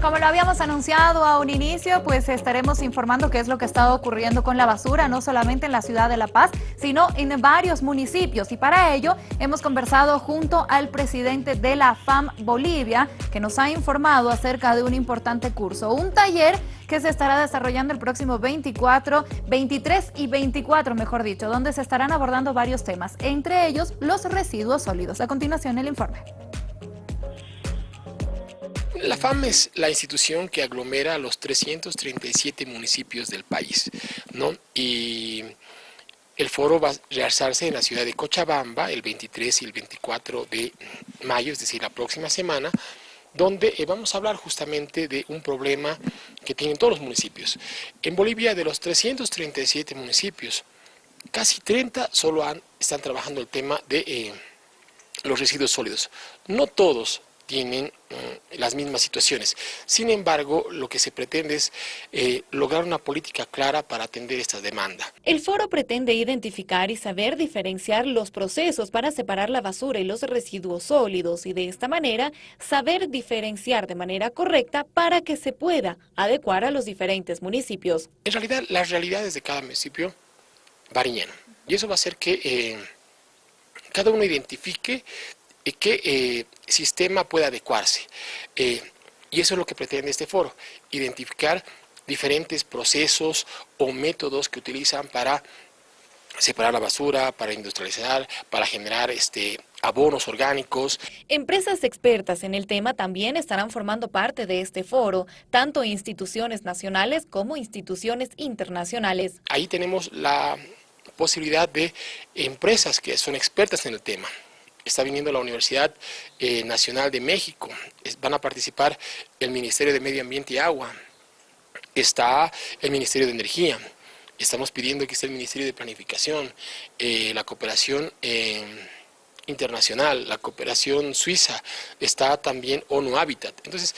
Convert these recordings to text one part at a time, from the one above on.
Como lo habíamos anunciado a un inicio, pues estaremos informando qué es lo que está ocurriendo con la basura, no solamente en la ciudad de La Paz, sino en varios municipios. Y para ello hemos conversado junto al presidente de la FAM Bolivia, que nos ha informado acerca de un importante curso, un taller que se estará desarrollando el próximo 24, 23 y 24, mejor dicho, donde se estarán abordando varios temas, entre ellos los residuos sólidos. A continuación, el informe. La FAM es la institución que aglomera los 337 municipios del país, ¿no? Y el foro va a realizarse en la ciudad de Cochabamba el 23 y el 24 de mayo, es decir, la próxima semana, donde eh, vamos a hablar justamente de un problema que tienen todos los municipios. En Bolivia, de los 337 municipios, casi 30 solo están trabajando el tema de eh, los residuos sólidos. No todos tienen mm, las mismas situaciones. Sin embargo, lo que se pretende es eh, lograr una política clara para atender esta demanda. El foro pretende identificar y saber diferenciar los procesos para separar la basura y los residuos sólidos y de esta manera saber diferenciar de manera correcta para que se pueda adecuar a los diferentes municipios. En realidad, las realidades de cada municipio varían y eso va a hacer que eh, cada uno identifique qué eh, sistema puede adecuarse. Eh, y eso es lo que pretende este foro, identificar diferentes procesos o métodos que utilizan para separar la basura, para industrializar, para generar este, abonos orgánicos. Empresas expertas en el tema también estarán formando parte de este foro, tanto instituciones nacionales como instituciones internacionales. Ahí tenemos la posibilidad de empresas que son expertas en el tema, está viniendo la Universidad eh, Nacional de México, van a participar el Ministerio de Medio Ambiente y Agua, está el Ministerio de Energía, estamos pidiendo que esté el Ministerio de Planificación, eh, la cooperación eh, internacional, la cooperación suiza, está también ONU Habitat. Entonces,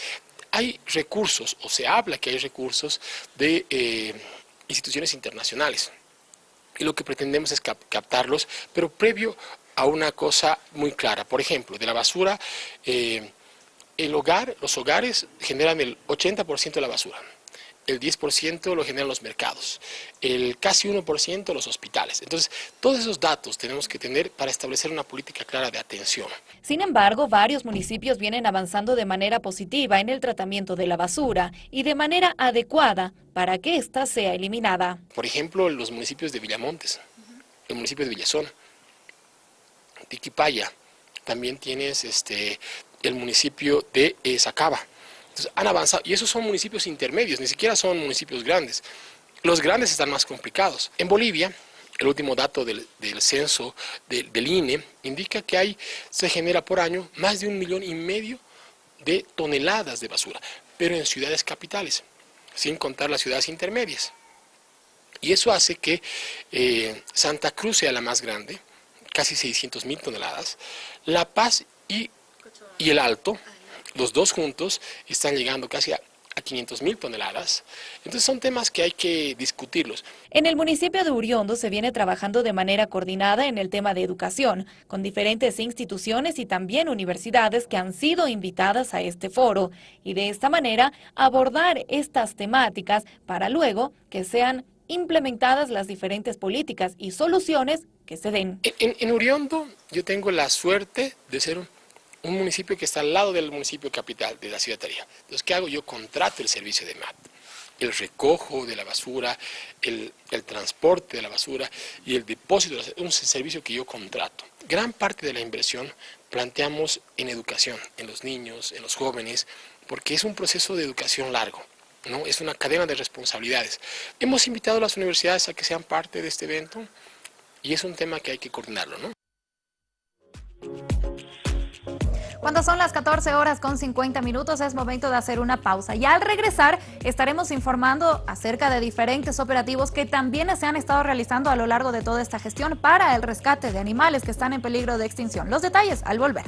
hay recursos, o se habla que hay recursos de instituciones internacionales. Y lo que pretendemos es captarlos, pero previo a una cosa muy clara. Por ejemplo, de la basura, eh, el hogar, los hogares generan el 80% de la basura. El 10% lo generan los mercados, el casi 1% los hospitales. Entonces, todos esos datos tenemos que tener para establecer una política clara de atención. Sin embargo, varios municipios vienen avanzando de manera positiva en el tratamiento de la basura y de manera adecuada para que ésta sea eliminada. Por ejemplo, los municipios de Villamontes, el municipio de Villazón, Tiquipaya, también tienes este, el municipio de eh, Sacaba. Entonces han avanzado, y esos son municipios intermedios, ni siquiera son municipios grandes. Los grandes están más complicados. En Bolivia, el último dato del, censo del, INE indica que hay, se genera por año más de un millón y medio de toneladas de basura, pero en ciudades capitales, sin contar las ciudades intermedias. Y eso hace que eh, Santa Cruz sea la más grande, casi 600 mil toneladas. La Paz y, y el Alto, los dos juntos, están llegando casi a a 500 mil toneladas. Entonces son temas que hay que discutirlos. En el municipio de Uriondo se viene trabajando de manera coordinada en el tema de educación, con diferentes instituciones y también universidades que han sido invitadas a este foro, y de esta manera abordar estas temáticas para luego que sean implementadas las diferentes políticas y soluciones que se den. En, Uriondo yo tengo la suerte de ser un, municipio que está al lado del municipio capital, de la ciudad de Tarija. Entonces, ¿qué hago? Yo contrato el servicio de MAT, el recojo de la basura, el, el transporte de la basura y el depósito, es un servicio que yo contrato. Gran parte de la inversión planteamos en educación, en los niños, en los jóvenes, porque es un proceso de educación largo. ¿No? Es una cadena de responsabilidades. Hemos invitado a las universidades a que sean parte de este evento y es un tema que hay que coordinarlo. ¿no? Cuando son las 14 horas con 50 minutos es momento de hacer una pausa y al regresar estaremos informando acerca de diferentes operativos que también se han estado realizando a lo largo de toda esta gestión para el rescate de animales que están en peligro de extinción. Los detalles al volver.